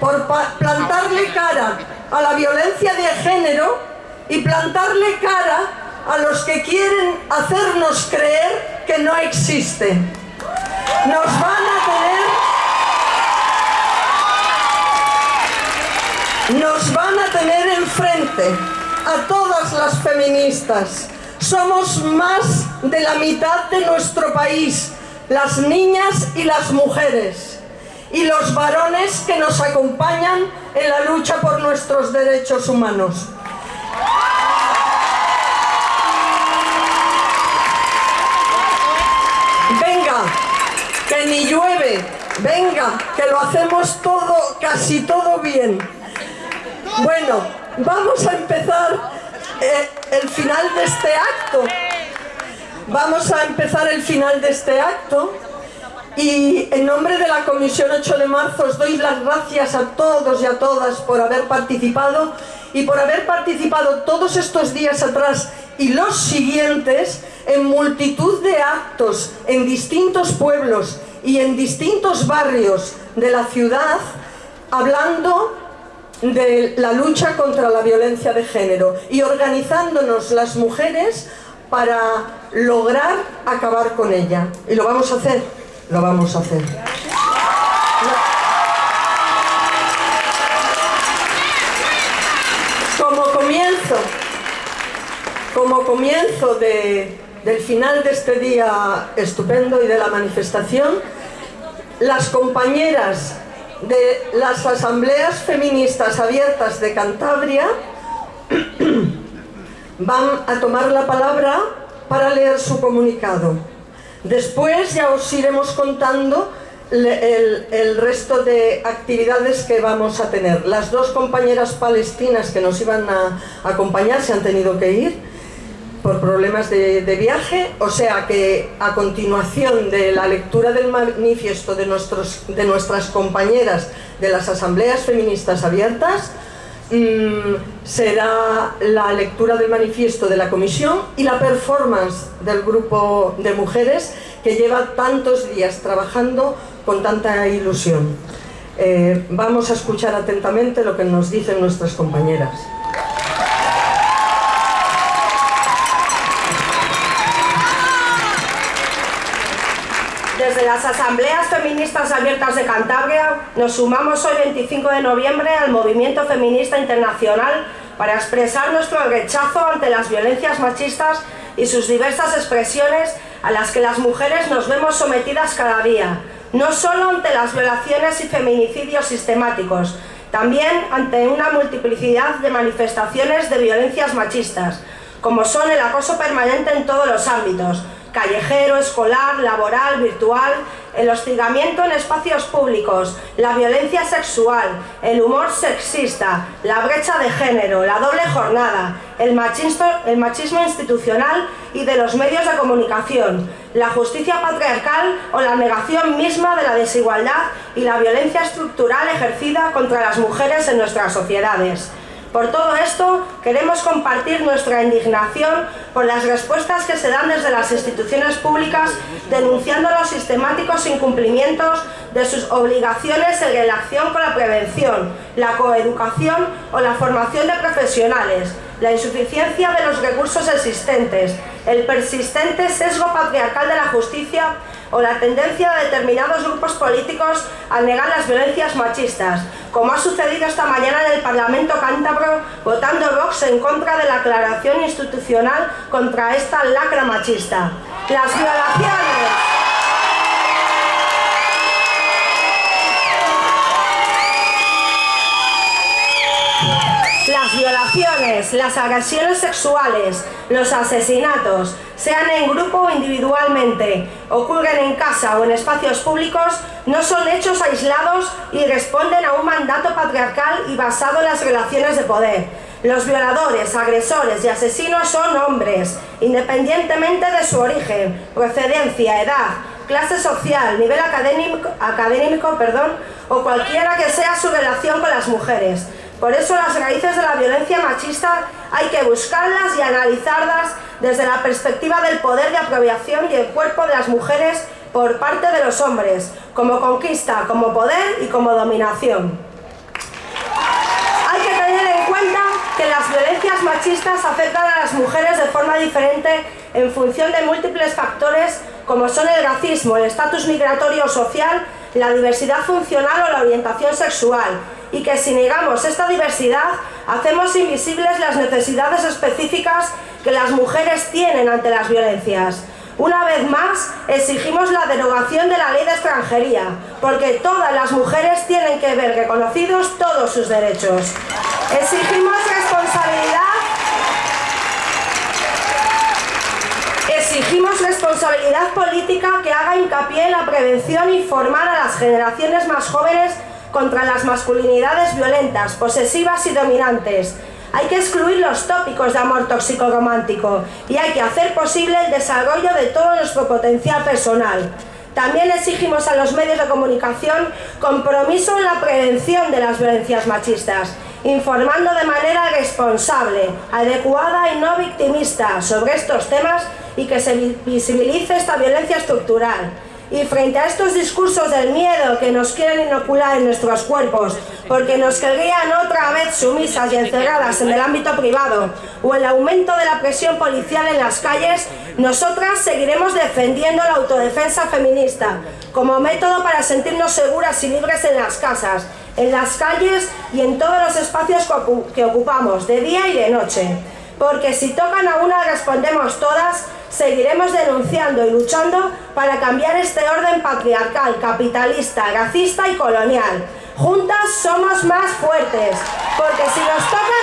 Por plantarle cara a la violencia de género y plantarle cara a los que quieren hacernos creer que no existe. Nos van a tener nos van a tener enfrente a todas las feministas. Somos más de la mitad de nuestro país, las niñas y las mujeres, y los varones que nos acompañan en la lucha por nuestros derechos humanos. Venga, que ni llueve, venga, que lo hacemos todo, casi todo bien. Bueno, vamos a empezar eh, el final de este acto. Vamos a empezar el final de este acto y en nombre de la Comisión 8 de Marzo os doy las gracias a todos y a todas por haber participado y por haber participado todos estos días atrás y los siguientes en multitud de actos en distintos pueblos y en distintos barrios de la ciudad hablando de la lucha contra la violencia de género y organizándonos las mujeres para lograr acabar con ella. Y lo vamos a hacer, lo vamos a hacer. Como comienzo, como comienzo de- del final de este día estupendo y de la manifestación, las compañeras de las asambleas feministas abiertas de Cantabria van a tomar la palabra para leer su comunicado. Después ya os iremos contando el, resto de actividades que vamos a tener. Las dos compañeras palestinas que nos iban a acompañar se han tenido que ir por problemas de, de viaje, o sea que a continuación de la lectura del manifiesto de, nuestros, de nuestras compañeras de las asambleas feministas abiertas, será la lectura del manifiesto de la comisión y la performance del grupo de mujeres que lleva tantos días trabajando con tanta ilusión. Eh, vamos a escuchar atentamente lo que nos dicen nuestras compañeras. Desde las Asambleas Feministas Abiertas de Cantabria nos sumamos hoy 25 de noviembre al Movimiento Feminista Internacional para expresar nuestro rechazo ante las violencias machistas y sus diversas expresiones a las que las mujeres nos vemos sometidas cada día, no solo ante las violaciones y feminicidios sistemáticos, también ante una multiplicidad de manifestaciones de violencias machistas, como son el acoso permanente en todos los ámbitos, callejero, escolar, laboral, virtual, el hostigamiento en espacios públicos, la violencia sexual, el humor sexista, la brecha de género, la doble jornada, el machismo, institucional y de los medios de comunicación, la justicia patriarcal o la negación misma de la desigualdad y la violencia estructural ejercida contra las mujeres en nuestras sociedades. Por todo esto, queremos compartir nuestra indignación por las respuestas que se dan desde las instituciones públicas denunciando los sistemáticos incumplimientos de sus obligaciones en relación con la prevención, la coeducación o la formación de profesionales, la insuficiencia de los recursos existentes, el persistente sesgo patriarcal de la justicia o la tendencia de determinados grupos políticos a negar las violencias machistas, como ha sucedido esta mañana en el Parlamento cántabro, votando Vox en contra de la aclaración institucional contra esta lacra machista. Las violaciones... Las violaciones, las agresiones sexuales, los asesinatos, sean en grupo o individualmente, ocurren en casa o en espacios públicos, no son hechos aislados y responden a un mandato patriarcal y basado en las relaciones de poder. Los violadores, agresores y asesinos son hombres, independientemente de su origen, procedencia, edad, clase social, nivel académico, académico perdón, o cualquiera que sea su relación con las mujeres. Por eso las raíces de la violencia machista hay que buscarlas y analizarlas desde la perspectiva del poder de apropiación y el cuerpo de las mujeres por parte de los hombres, como conquista, como poder y como dominación. Hay que tener en cuenta que las violencias machistas afectan a las mujeres de forma diferente en función de múltiples factores como son el racismo, el estatus migratorio social, la diversidad funcional o la orientación sexual, y que si negamos esta diversidad, hacemos invisibles las necesidades específicas que las mujeres tienen ante las violencias. Una vez más, exigimos la derogación de la ley de extranjería, porque todas las mujeres tienen que ver reconocidos todos sus derechos. Exigimos responsabilidad Exigimos responsabilidad política que haga hincapié en la prevención y formar a las generaciones más jóvenes contra las masculinidades violentas, posesivas y dominantes. Hay que excluir los tópicos de amor tóxico romántico y hay que hacer posible el desarrollo de todo nuestro potencial personal. También exigimos a los medios de comunicación compromiso en la prevención de las violencias machistas, informando de manera responsable, adecuada y no victimista sobre estos temas y que se visibilice esta violencia estructural. Y frente a estos discursos del miedo que nos quieren inocular en nuestros cuerpos, porque nos querrían otra vez sumisas y encerradas en el ámbito privado, o el aumento de la presión policial en las calles, nosotras seguiremos defendiendo la autodefensa feminista como método para sentirnos seguras y libres en las casas, en las calles y en todos los espacios que ocupamos, de día y de noche. Porque si tocan a una respondemos todas, seguiremos denunciando y luchando para cambiar este orden patriarcal, capitalista, racista y colonial. Juntas somos más fuertes, porque si nos tocan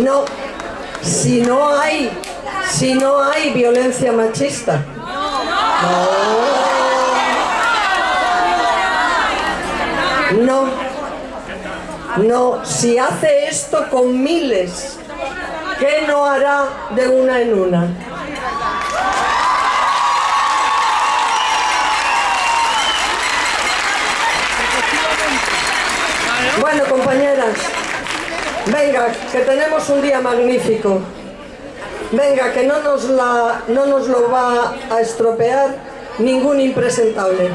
no, si no hay, si no hay violencia machista. No. No, no, si hace esto con miles, ¿qué no hará de una en una? Venga, que tenemos un día magnífico. Venga, que no nos, la, no nos lo va a estropear ningún impresentable.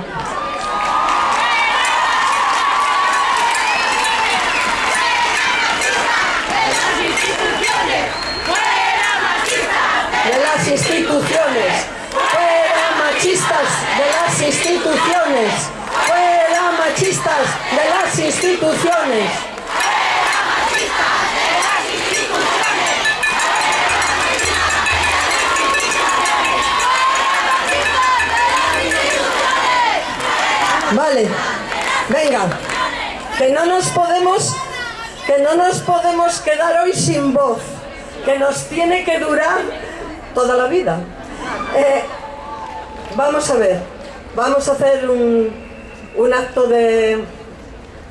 Fuera machista, fuera machistas de las instituciones, fuera machistas de las instituciones, fuera machistas de las instituciones. No nos podemos, que no nos podemos quedar hoy sin voz, que nos tiene que durar toda la vida. Eh, vamos a ver, vamos a hacer un, un acto de,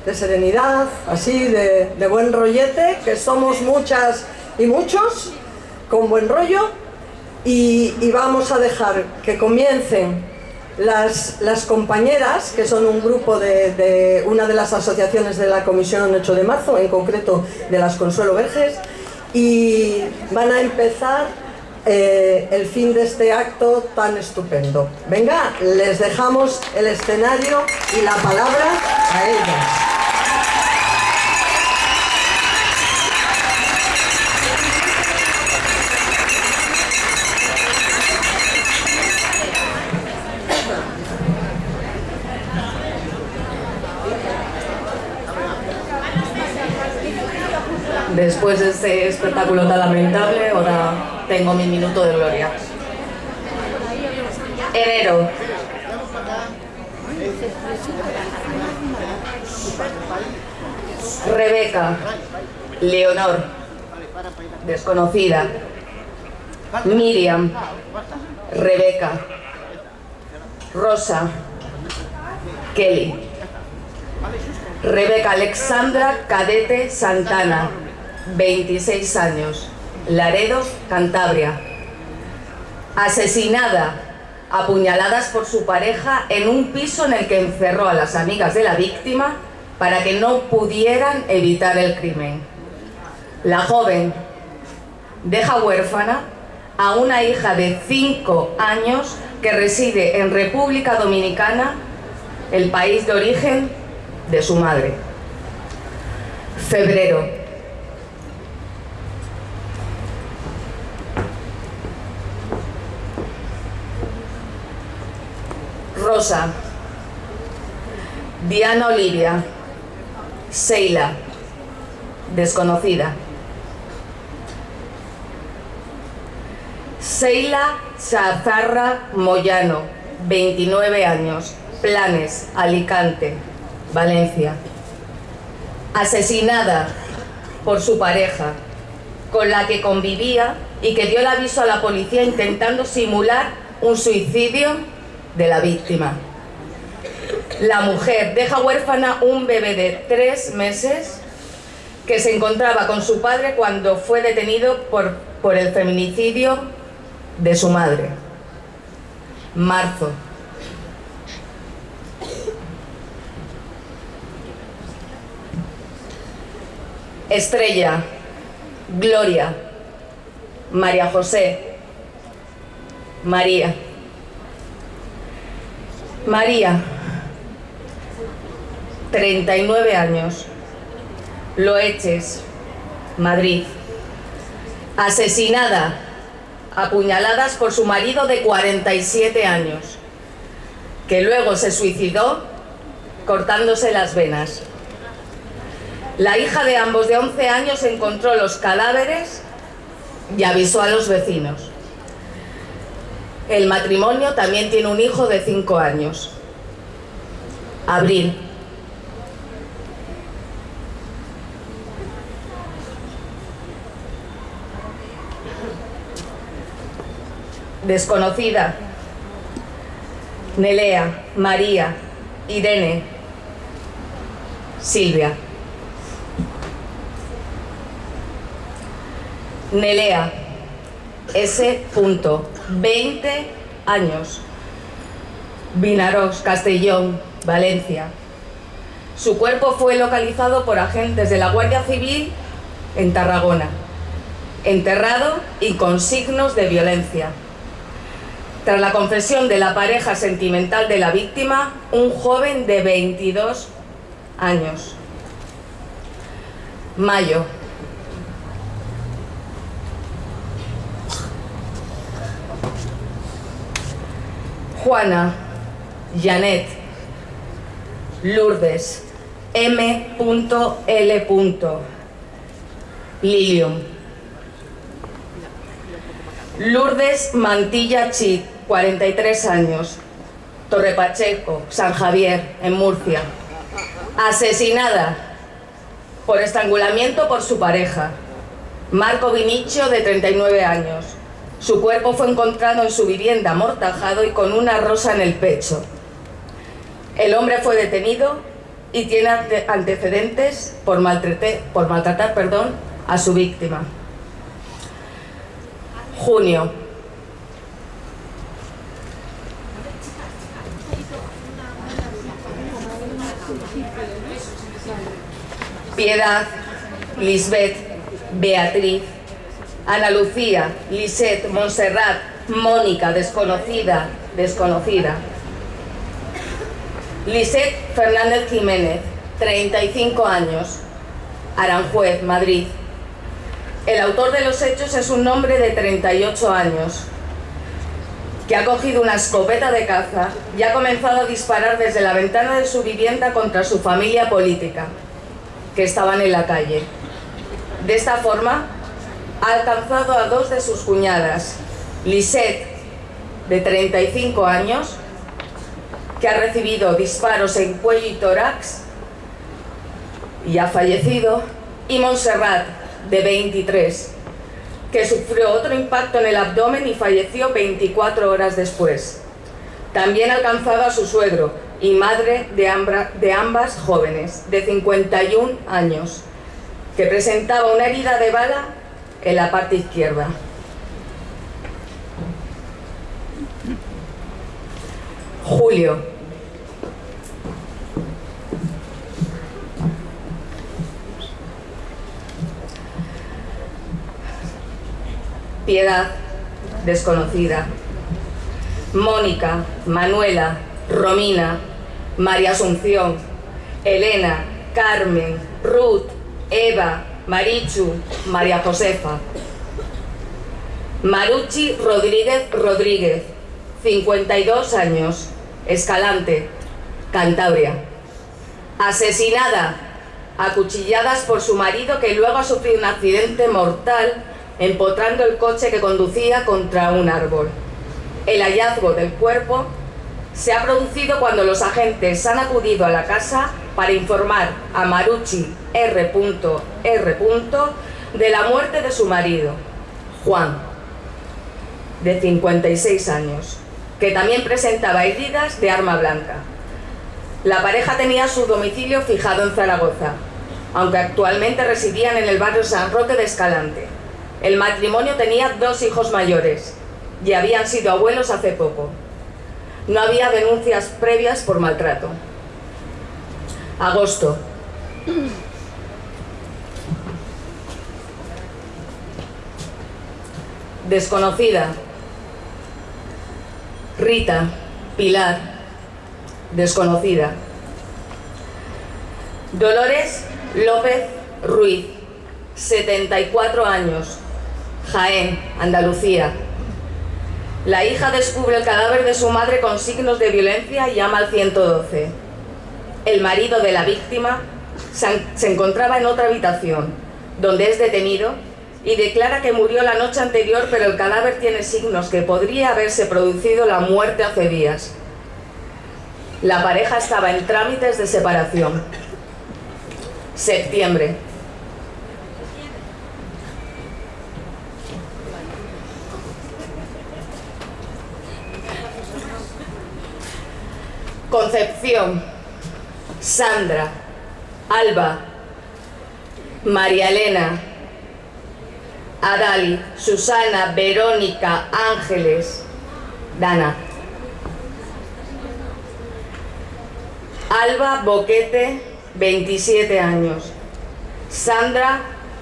de serenidad, así, de, de buen rollete, que somos muchas y muchos, con buen rollo, y, y vamos a dejar que comiencen las, compañeras, que son un grupo de, de una de las asociaciones de la Comisión 8 de marzo, en concreto de las Consuelo Verges, y van a empezar eh, el fin de este acto tan estupendo. Venga, les dejamos el escenario y la palabra a ellas. Después de este espectáculo tan lamentable, ahora tengo mi minuto de gloria. Enero. Rebeca. Leonor. Desconocida. Miriam. Rebeca. Rosa. Kelly. Rebeca Alexandra Cadete Santana, 26 años, Laredo, Cantabria. Asesinada, apuñaladas por su pareja en un piso en el que encerró a las amigas de la víctima para que no pudieran evitar el crimen. La joven deja huérfana a una hija de 5 años que reside en República Dominicana, el país de origen de su madre. Febrero. Rosa. Diana Olivia. Seila. Desconocida. Seila Chazarra Moyano, 29 años, Planes, Alicante, Valencia. Asesinada por su pareja, con la que convivía y que dio el aviso a la policía intentando simular un suicidio de la víctima. La mujer deja huérfana un bebé de tres meses que se encontraba con su padre cuando fue detenido por, por el feminicidio de su madre. Marzo. Estrella, Gloria, María José, María. María, 39 años, Loeches, Madrid. Asesinada, apuñaladas por su marido de 47 años, que luego se suicidó cortándose las venas. La hija de ambos de 11 años encontró los cadáveres y avisó a los vecinos. El matrimonio también tiene un hijo de 5 años. Abril. Desconocida. Nelea, María, Irene, Silvia. Nelea, S. Punto, 20 años. Vinaroz, Castellón, Valencia. Su cuerpo fue localizado por agentes de la Guardia Civil en Tarragona, enterrado y con signos de violencia. Tras la confesión de la pareja sentimental de la víctima, un joven de 22 años. Mayo, Juana, Janet. Lourdes. M.L. Lilium. Lourdes Mantilla Chit, 43 años. Torre Pacheco, San Javier, en Murcia. Asesinada por estrangulamiento por su pareja. Marco Vinicio, de 39 años. Su cuerpo fue encontrado en su vivienda amortajado y con una rosa en el pecho. El hombre fue detenido y tiene ante- antecedentes por, por maltratar perdón, a su víctima. Junio. Piedad, Lisbeth, Beatriz, Ana Lucía, Lisette, Montserrat, Mónica, desconocida, desconocida. Lisette Fernández Jiménez, 35 años, Aranjuez, Madrid. El autor de los hechos es un hombre de 38 años, que ha cogido una escopeta de caza y ha comenzado a disparar desde la ventana de su vivienda contra su familia política, que estaban en la calle. De esta forma, ha alcanzado a dos de sus cuñadas, Lisette, de 35 años, que ha recibido disparos en cuello y tórax y ha fallecido, y Montserrat, de 23, que sufrió otro impacto en el abdomen y falleció 24 horas después. También ha alcanzado a su suegro y madre de, de ambas jóvenes, de 51 años, que presentaba una herida de bala en la parte izquierda. Julio. Piedad, desconocida. Mónica, Manuela, Romina, María Asunción, Elena, Carmen, Ruth, Eva, Marichu, María Josefa. Maruchi Rodríguez Rodríguez, 52 años, Escalante, Cantabria. Asesinada a cuchilladas por su marido que luego ha sufrido un accidente mortal empotrando el coche que conducía contra un árbol. El hallazgo del cuerpo se ha producido cuando los agentes han acudido a la casa para informar a Maruchi R.R. de la muerte de su marido, Juan, de 56 años, que también presentaba heridas de arma blanca. La pareja tenía su domicilio fijado en Zaragoza, aunque actualmente residían en el barrio San Roque de Escalante. El matrimonio tenía dos hijos mayores y habían sido abuelos hace poco. No había denuncias previas por maltrato. Agosto. Desconocida. Rita, Pilar, desconocida. Dolores López Ruiz, 74 años, Jaén, Andalucía. La hija descubre el cadáver de su madre con signos de violencia y llama al 112. El marido de la víctima se encontraba en otra habitación, donde es detenido y declara que murió la noche anterior, pero el cadáver tiene signos que podría haberse producido la muerte hace días. La pareja estaba en trámites de separación. Septiembre. Concepción, Sandra, Alba, María Elena, Adali, Susana, Verónica, Ángeles, Dana. Alba Boquete, 27 años. Sandra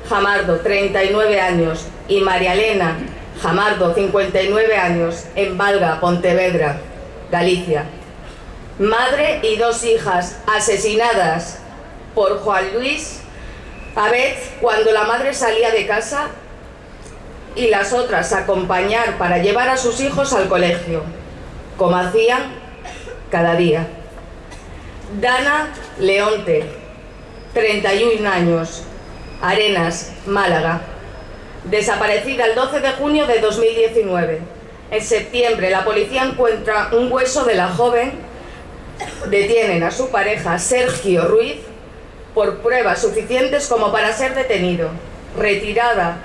Jamardo, 39 años. Y María Elena Jamardo, 59 años, en Valga, Pontevedra, Galicia. Madre y dos hijas asesinadas por Juan Luis Abed cuando la madre salía de casa y las otras a acompañar para llevar a sus hijos al colegio, como hacían cada día. Dana Leonte, 31 años, Arenas, Málaga, desaparecida el 12 de junio de 2019. En septiembre la policía encuentra un hueso de la joven, detienen a su pareja Sergio Ruiz por pruebas suficientes como para ser detenido, retirada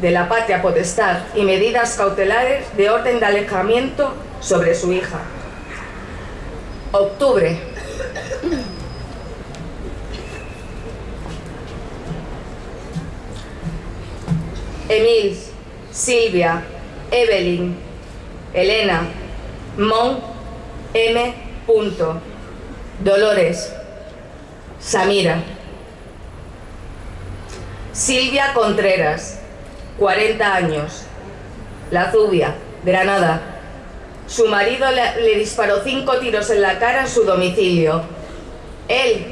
de la patria potestad y medidas cautelares de orden de alejamiento sobre su hija. Octubre. Emil, Silvia, Evelyn, Elena, Mon, M. Punto, Dolores, Samira. Silvia Contreras, 40 años, La Zubia, Granada. Su marido le, le disparó cinco tiros en la cara en su domicilio. Él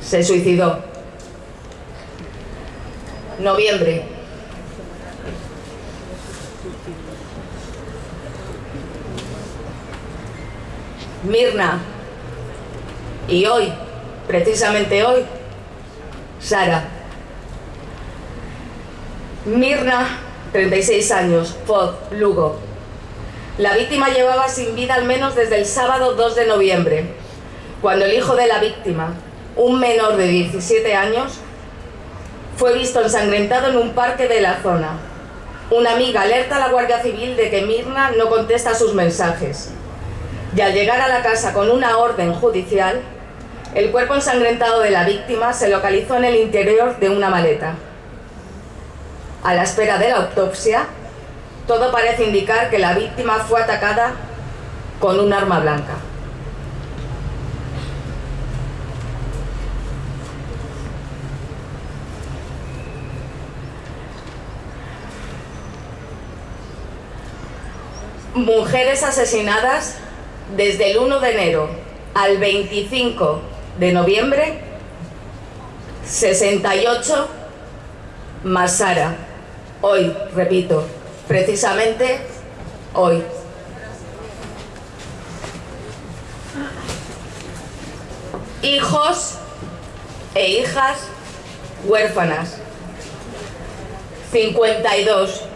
se suicidó. Noviembre. Mirna. Y hoy, precisamente hoy, Sara. Mirna, 36 años, Foz, Lugo. La víctima llevaba sin vida al menos desde el sábado 2 de noviembre, cuando el hijo de la víctima, un menor de 17 años, fue visto ensangrentado en un parque de la zona. Una amiga alerta a la Guardia Civil de que Mirna no contesta sus mensajes. Y al llegar a la casa con una orden judicial, el cuerpo ensangrentado de la víctima se localizó en el interior de una maleta. A la espera de la autopsia, todo parece indicar que la víctima fue atacada con un arma blanca. Mujeres asesinadas desde el 1 de enero al 25 de noviembre, 68 más Sara. Hoy, repito, precisamente hoy. Hijos e hijas huérfanas. 52.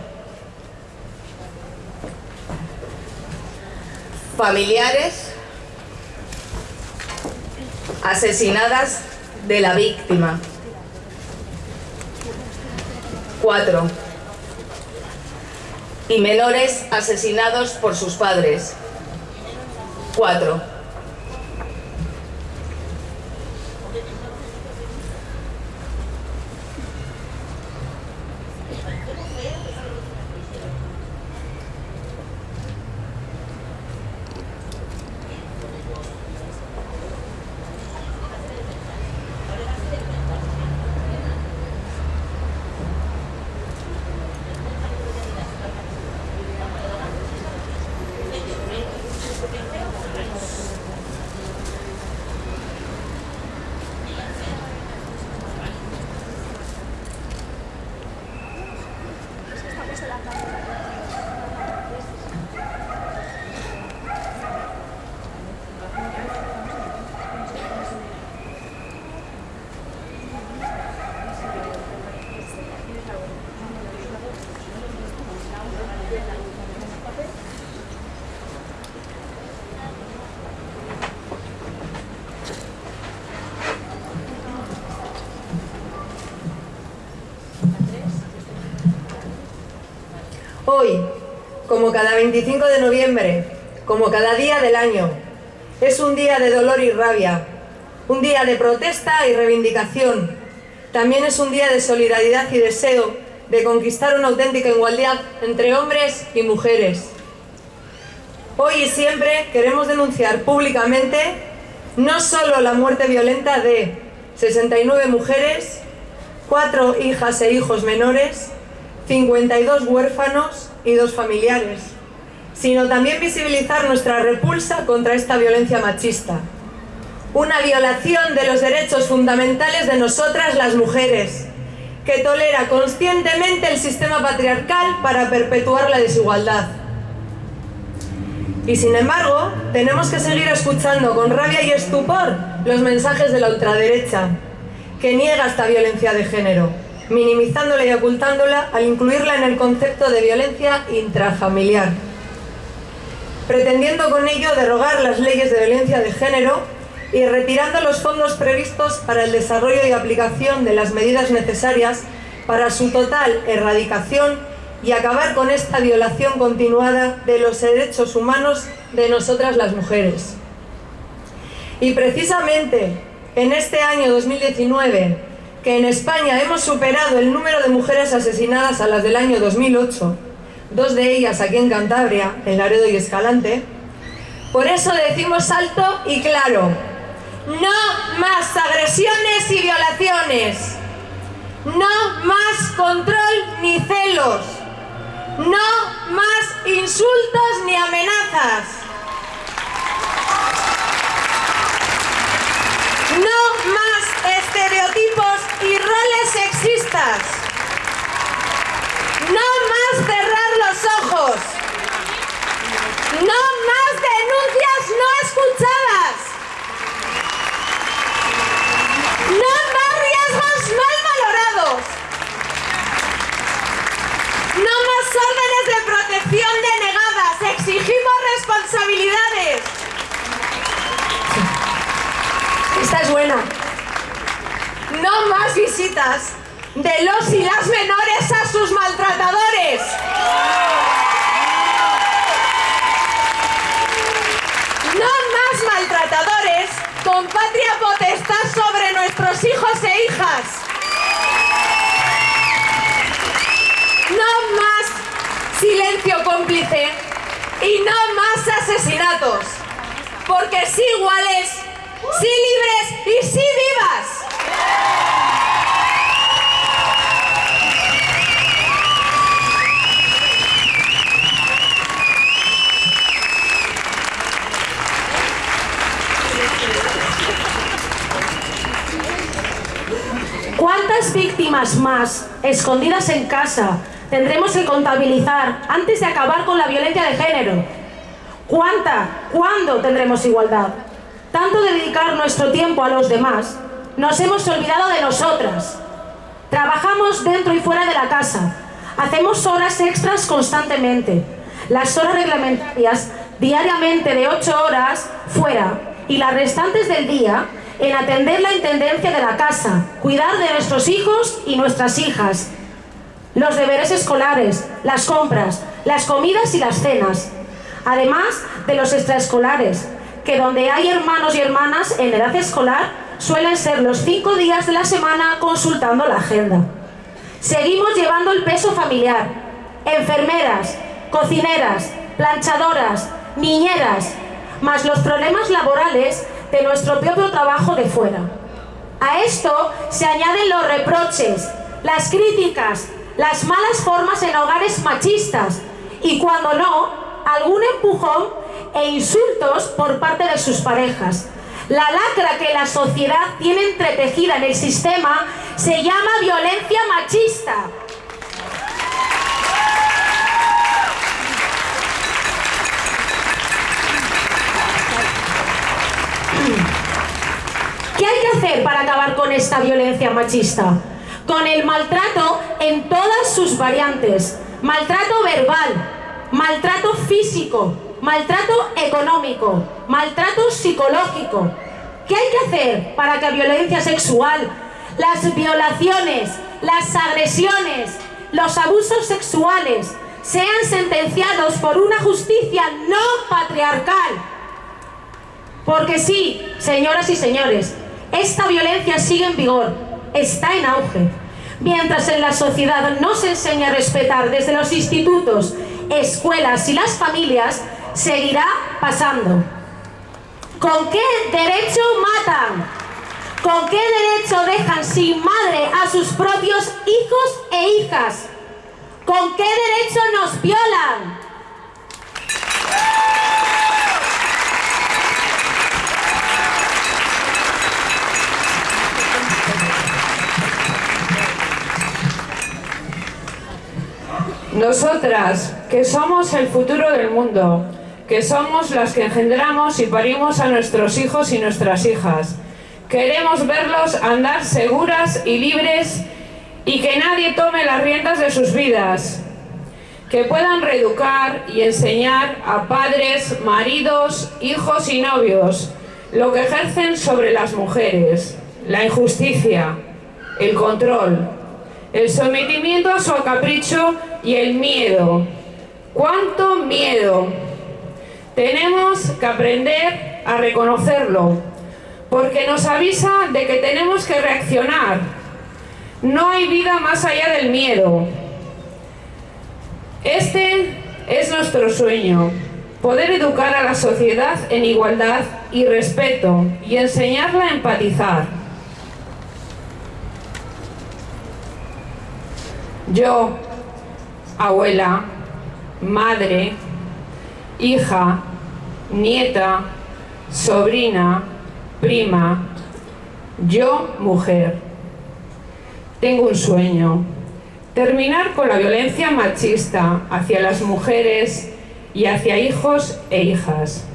Familiares asesinadas de la víctima. 4 y menores asesinados por sus padres. 4. Hoy, como cada 25 de noviembre, como cada día del año, es un día de dolor y rabia, un día de protesta y reivindicación. También es un día de solidaridad y deseo de conquistar una auténtica igualdad entre hombres y mujeres. Hoy y siempre queremos denunciar públicamente no solo la muerte violenta de 69 mujeres, 4 hijas e hijos menores, 52 huérfanos y dos familiares, sino también visibilizar nuestra repulsa contra esta violencia machista. Una violación de los derechos fundamentales de nosotras las mujeres, que tolera conscientemente el sistema patriarcal para perpetuar la desigualdad. Y sin embargo, tenemos que seguir escuchando con rabia y estupor los mensajes de la ultraderecha, que niega esta violencia de género, minimizándola y ocultándola al incluirla en el concepto de violencia intrafamiliar, pretendiendo con ello derogar las leyes de violencia de género y retirando los fondos previstos para el desarrollo y aplicación de las medidas necesarias para su total erradicación y acabar con esta violación continuada de los derechos humanos de nosotras las mujeres. Y precisamente en este año 2019, que en España hemos superado el número de mujeres asesinadas a las del año 2008, dos de ellas aquí en Cantabria, en Laredo y Escalante, por eso decimos alto y claro, no más agresiones y violaciones, no más control ni celos, no más insultos ni amenazas. No más estereotipos y roles sexistas. No más cerrar los ojos. No más denuncias no escuchadas. No más riesgos mal valorados. No más órdenes de protección denegadas. Exigimos responsabilidades. Esta No más visitas de los y las menores a sus maltratadores. No más maltratadores con patria potestad sobre nuestros hijos e hijas. No más silencio cómplice y no más asesinatos. Porque sí iguales, sí libres y sí vivas. ¿Cuántas víctimas más escondidas en casa tendremos que contabilizar antes de acabar con la violencia de género? ¿Cuánta? ¿Cuándo tendremos igualdad? Tanto de dedicar nuestro tiempo a los demás, nos hemos olvidado de nosotras. Trabajamos dentro y fuera de la casa, hacemos horas extras constantemente. Las horas reglamentarias diariamente de 8 horas fuera y las restantes del día en atender la intendencia de la casa, cuidar de nuestros hijos y nuestras hijas, los deberes escolares, las compras, las comidas y las cenas, además de los extraescolares, que donde hay hermanos y hermanas en edad escolar suelen ser los cinco días de la semana consultando la agenda. Seguimos llevando el peso familiar, enfermeras, cocineras, planchadoras, niñeras, más los problemas laborales de nuestro propio trabajo de fuera. A esto se añaden los reproches, las críticas, las malas formas en hogares machistas y cuando no, algún empujón e insultos por parte de sus parejas. La lacra que la sociedad tiene entretejida en el sistema se llama violencia machista. ¿Qué hay que hacer para acabar con esta violencia machista? Con el maltrato en todas sus variantes. Maltrato verbal, maltrato físico, maltrato económico, maltrato psicológico. ¿Qué hay que hacer para que la violencia sexual, las violaciones, las agresiones, los abusos sexuales sean sentenciados por una justicia no patriarcal? Porque sí, señoras y señores, esta violencia sigue en vigor, está en auge. Mientras en la sociedad no se enseña a respetar desde los institutos, escuelas y las familias, seguirá pasando. ¿Con qué derecho matan? ¿Con qué derecho dejan sin madre a sus propios hijos e hijas? ¿Con qué derecho nos violan? Nosotras, que somos el futuro del mundo, que somos las que engendramos y parimos a nuestros hijos y nuestras hijas. Queremos verlos andar seguras y libres y que nadie tome las riendas de sus vidas. Que puedan reeducar y enseñar a padres, maridos, hijos y novios lo que ejercen sobre las mujeres, la injusticia, el control, el sometimiento a su capricho y el miedo. ¿Cuánto miedo? Tenemos que aprender a reconocerlo, porque nos avisa de que tenemos que reaccionar. No hay vida más allá del miedo. Este es nuestro sueño, poder educar a la sociedad en igualdad y respeto y enseñarla a empatizar. Yo, abuela, madre, hija, nieta, sobrina, prima, yo, mujer. Tengo un sueño, terminar con la violencia machista hacia las mujeres y hacia hijos e hijas.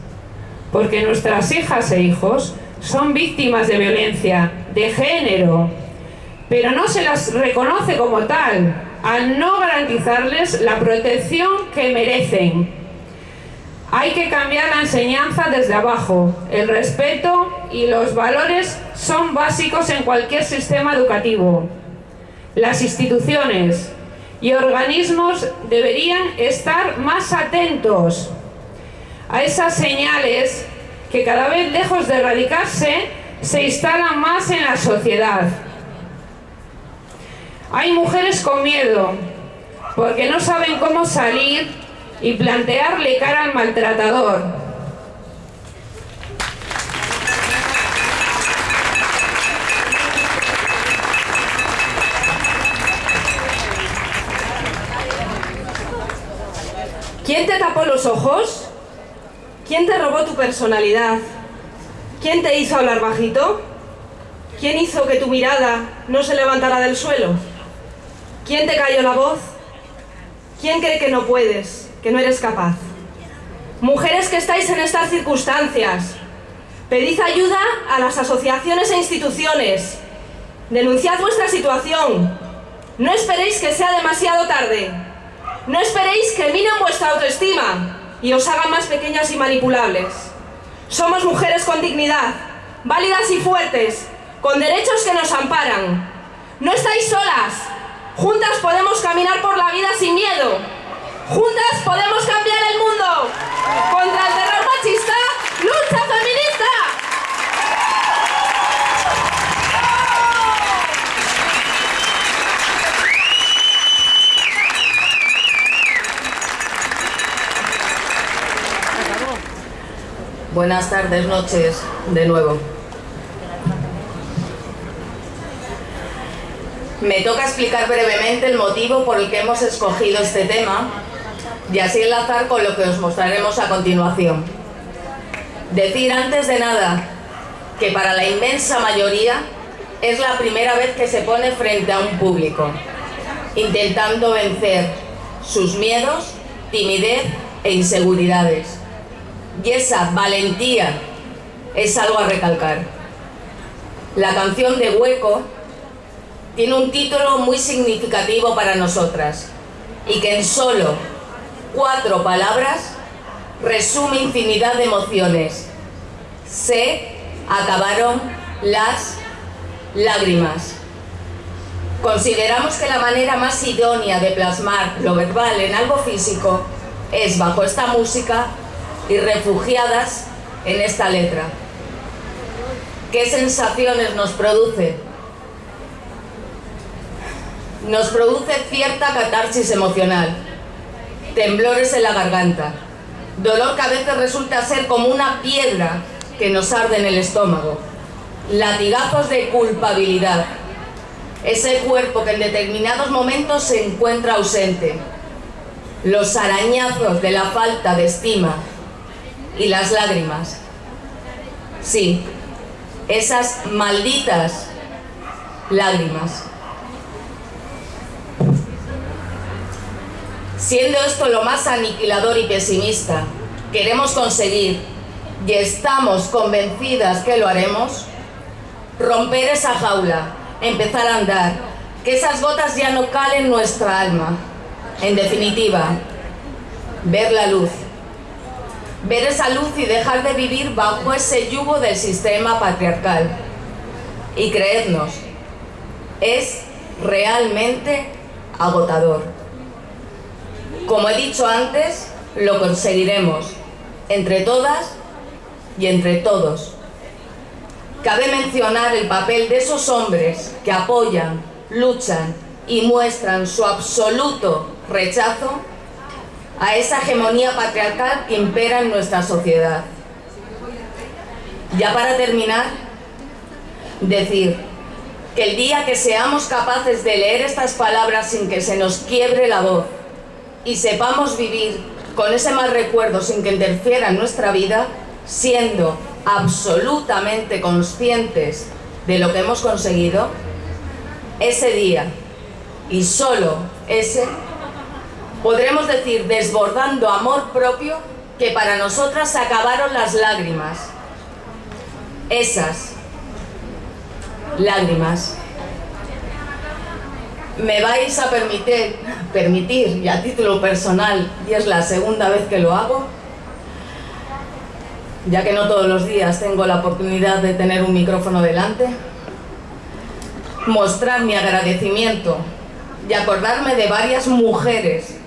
Porque nuestras hijas e hijos son víctimas de violencia de género, pero no se las reconoce como tal, al no garantizarles la protección que merecen. Hay que cambiar la enseñanza desde abajo. El respeto y los valores son básicos en cualquier sistema educativo. Las instituciones y organismos deberían estar más atentos a esas señales que cada vez lejos de erradicarse se instalan más en la sociedad. Hay mujeres con miedo porque no saben cómo salir y plantearle cara al maltratador. ¿Quién te tapó los ojos? ¿Quién te robó tu personalidad? ¿Quién te hizo hablar bajito? ¿Quién hizo que tu mirada no se levantara del suelo? ¿Quién te cayó la voz? ¿Quién cree que no puedes, que no eres capaz? Mujeres que estáis en estas circunstancias, pedid ayuda a las asociaciones e instituciones. Denunciad vuestra situación. No esperéis que sea demasiado tarde. No esperéis que minen vuestra autoestima y os hagan más pequeñas y manipulables. Somos mujeres con dignidad, válidas y fuertes, con derechos que nos amparan. No estáis solas. Juntas podemos caminar por la vida sin miedo. Juntas podemos cambiar el mundo. Contra el terror machista, lucha feminista. Buenas tardes, noches, de nuevo. Me toca explicar brevemente el motivo por el que hemos escogido este tema y así enlazar con lo que os mostraremos a continuación. Decir antes de nada que para la inmensa mayoría es la primera vez que se pone frente a un público, intentando vencer sus miedos, timidez e inseguridades. Y esa valentía es algo a recalcar. La canción de Hueco tiene un título muy significativo para nosotras y que en solo cuatro palabras resume infinidad de emociones. Se acabaron las lágrimas. Consideramos que la manera más idónea de plasmar lo verbal en algo físico es bajo esta música y refugiadas en esta letra. ¿Qué sensaciones nos produce? Nos produce cierta catarsis emocional, temblores en la garganta, dolor que a veces resulta ser como una piedra que nos arde en el estómago, latigazos de culpabilidad, ese cuerpo que en determinados momentos se encuentra ausente, los arañazos de la falta de estima y las lágrimas. Sí, esas malditas lágrimas. Siendo esto lo más aniquilador y pesimista, queremos conseguir, y estamos convencidas que lo haremos, romper esa jaula, empezar a andar, que esas gotas ya no calen nuestra alma. En definitiva, ver la luz. Ver esa luz y dejar de vivir bajo ese yugo del sistema patriarcal. Y creednos, es realmente agotador. Como he dicho antes, lo conseguiremos, entre todas y entre todos. Cabe mencionar el papel de esos hombres que apoyan, luchan y muestran su absoluto rechazo a esa hegemonía patriarcal que impera en nuestra sociedad. Ya para terminar, decir que el día que seamos capaces de leer estas palabras sin que se nos quiebre la voz y sepamos vivir con ese mal recuerdo sin que interfiera en nuestra vida, siendo absolutamente conscientes de lo que hemos conseguido, ese día, y solo ese, podremos decir desbordando amor propio que para nosotras se acabaron las lágrimas. Esas lágrimas. Me vais a permitir, permitir, y a título personal, y es la segunda vez que lo hago, ya que no todos los días tengo la oportunidad de tener un micrófono delante, mostrar mi agradecimiento y acordarme de varias mujeres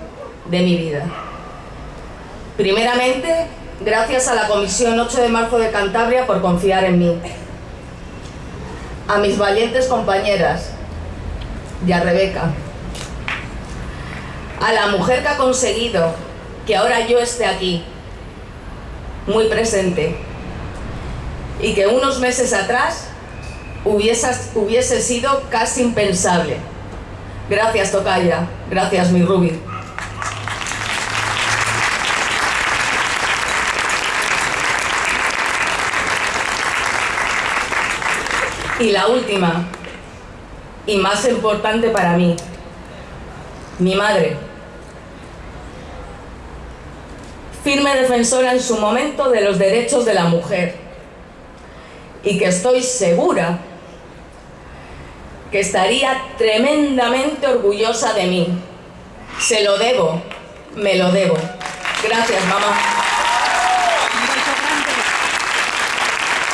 de mi vida. Primeramente, gracias a la Comisión 8 de Marzo de Cantabria por confiar en mí. A mis valientes compañeras y a Rebeca. A la mujer que ha conseguido que ahora yo esté aquí, muy presente, y que unos meses atrás hubiese, sido casi impensable. Gracias, Tocaya. Gracias, mi Ruby. Y la última, y más importante para mí, mi madre. Firme defensora en su momento de los derechos de la mujer. Y que estoy segura que estaría tremendamente orgullosa de mí. Se lo debo, me lo debo. Gracias, mamá.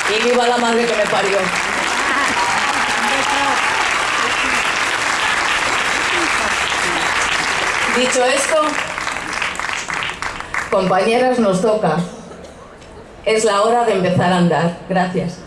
Y viva la madre que me parió. Dicho esto, compañeras, nos toca. Es la hora de empezar a andar. Gracias.